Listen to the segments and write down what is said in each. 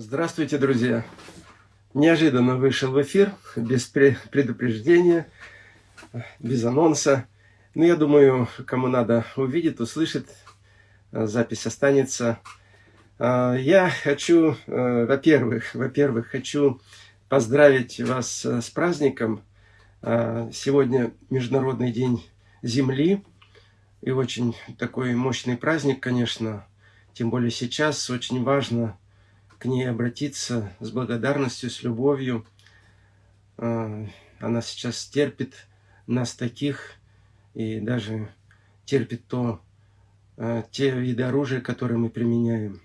Здравствуйте, друзья! Неожиданно вышел в эфир, без предупреждения, без анонса. Но я думаю, кому надо увидит, услышит, запись останется. Я хочу, во-первых, во-первых, хочу поздравить вас с праздником. Сегодня Международный день Земли. И очень такой мощный праздник, конечно. Тем более сейчас очень важно к ней обратиться с благодарностью, с любовью. А, она сейчас терпит нас таких и даже терпит то, а, те виды оружия, которые мы применяем,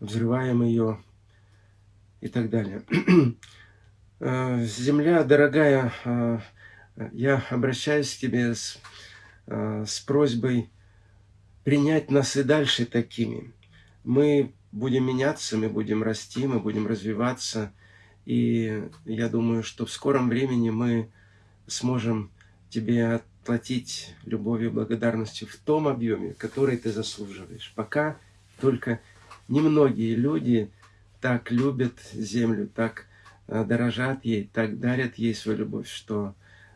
взрываем ее и так далее. А, земля, дорогая, я обращаюсь к тебе с, с просьбой принять нас и дальше такими. Мы будем меняться, мы будем расти, мы будем развиваться. И я думаю, что в скором времени мы сможем тебе отплатить любовью и благодарностью в том объеме, который ты заслуживаешь. Пока только немногие люди так любят землю, так э, дорожат ей, так дарят ей свою любовь, что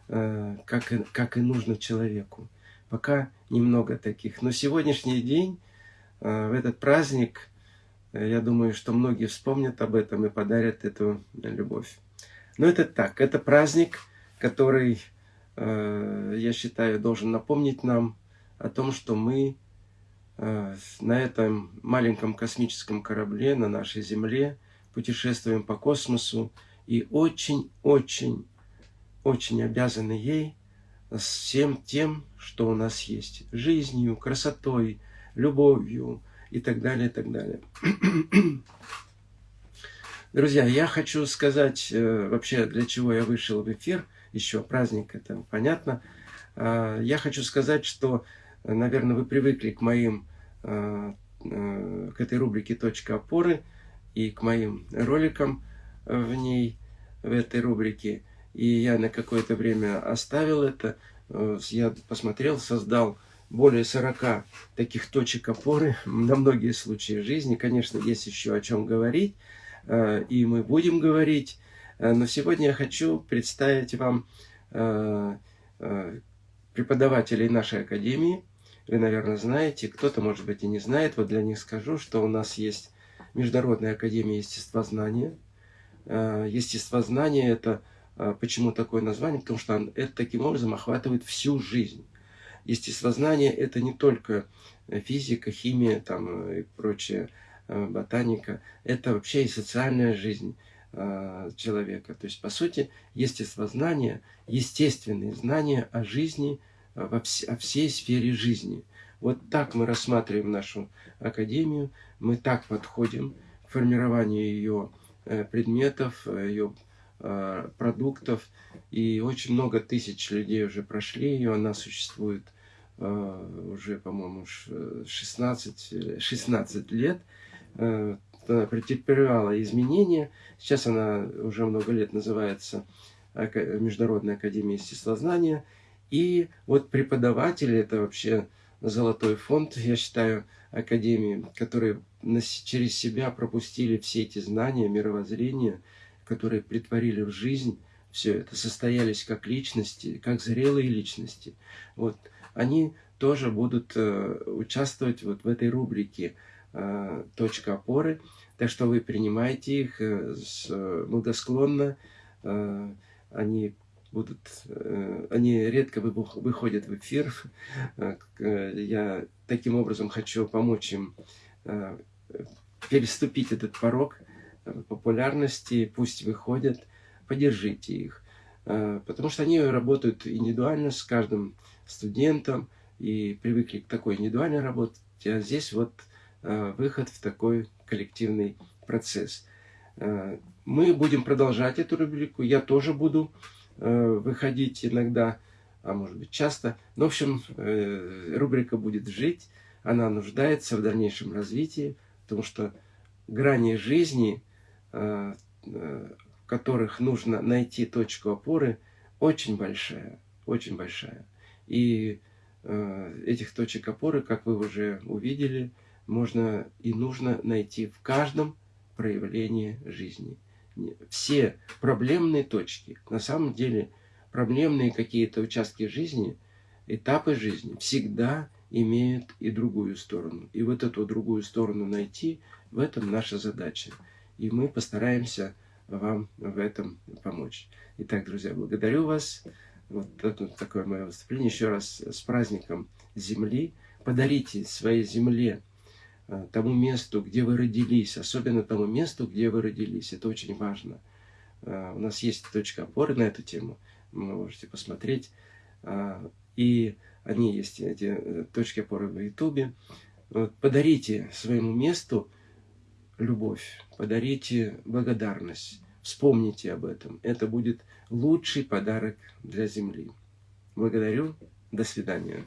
э, как, и, как и нужно человеку. Пока немного таких. Но сегодняшний день, э, в этот праздник, я думаю, что многие вспомнят об этом и подарят эту любовь. Но это так, это праздник, который, э, я считаю, должен напомнить нам о том, что мы э, на этом маленьком космическом корабле, на нашей Земле, путешествуем по космосу и очень-очень, очень обязаны ей всем тем, что у нас есть. Жизнью, красотой, любовью, и так далее, и так далее. Друзья, я хочу сказать э, вообще, для чего я вышел в эфир. Еще праздник, это понятно. Э, я хочу сказать, что, наверное, вы привыкли к моим, э, э, к этой рубрике «Точка опоры» и к моим роликам в ней, в этой рубрике. И я на какое-то время оставил это. Я посмотрел, создал более 40 таких точек опоры на многие случаи жизни. Конечно, есть еще о чем говорить, э, и мы будем говорить. Э, но сегодня я хочу представить вам э, преподавателей нашей академии. Вы, наверное, знаете, кто-то, может быть, и не знает. Вот для них скажу, что у нас есть Международная академия естествознания. Естествознание – это почему такое название? Потому что это таким образом охватывает всю жизнь естествознание – это не только физика, химия там, и прочее, э, ботаника. Это вообще и социальная жизнь э, человека. То есть, по сути, естествознание, естественные знания о жизни, э, во вс о всей сфере жизни. Вот так мы рассматриваем нашу академию, мы так подходим к формированию ее предметов, ее продуктов. И очень много тысяч людей уже прошли ее, она существует Э, уже, по-моему, 16, 16 лет, э, претерпевала изменения. Сейчас она уже много лет называется Международная академия естествознания. И вот преподаватели, это вообще золотой фонд, я считаю, академии, которые через себя пропустили все эти знания, мировоззрения, которые притворили в жизнь все это, состоялись как личности, как зрелые личности. Вот они тоже будут э, участвовать вот в этой рубрике э, «Точка опоры». Так что вы принимаете их э, благосклонно. Они будут, они редко выходят в эфир. Я таким образом хочу помочь им переступить этот порог популярности. Пусть выходят, поддержите их. Потому что они работают индивидуально с каждым студентам и привыкли к такой индивидуальной работе, а здесь вот э, выход в такой коллективный процесс. Э, мы будем продолжать эту рубрику, я тоже буду э, выходить иногда, а может быть часто. Но, в общем, рубрика будет жить, она нуждается в дальнейшем развитии, потому что грани жизни, в которых нужно найти точку опоры, очень большая, очень большая. И э, этих точек опоры, как вы уже увидели, можно и нужно найти в каждом проявление жизни. Все проблемные точки, на самом деле проблемные какие-то участки жизни, этапы жизни всегда имеют и другую сторону. И вот эту другую сторону найти, в этом наша задача. И мы постараемся вам в этом помочь. Итак, друзья, благодарю вас. Вот это такое мое выступление. Еще раз с праздником Земли. Подарите своей Земле, э, тому месту, где вы родились, особенно тому месту, где вы родились. Это очень важно. Э, у нас есть точка опоры на эту тему. Вы можете посмотреть. Э, и они есть, эти точки опоры в Ютубе. Подарите своему месту любовь, подарите благодарность, вспомните об этом. Это будет лучший подарок для Земли. Благодарю. До свидания.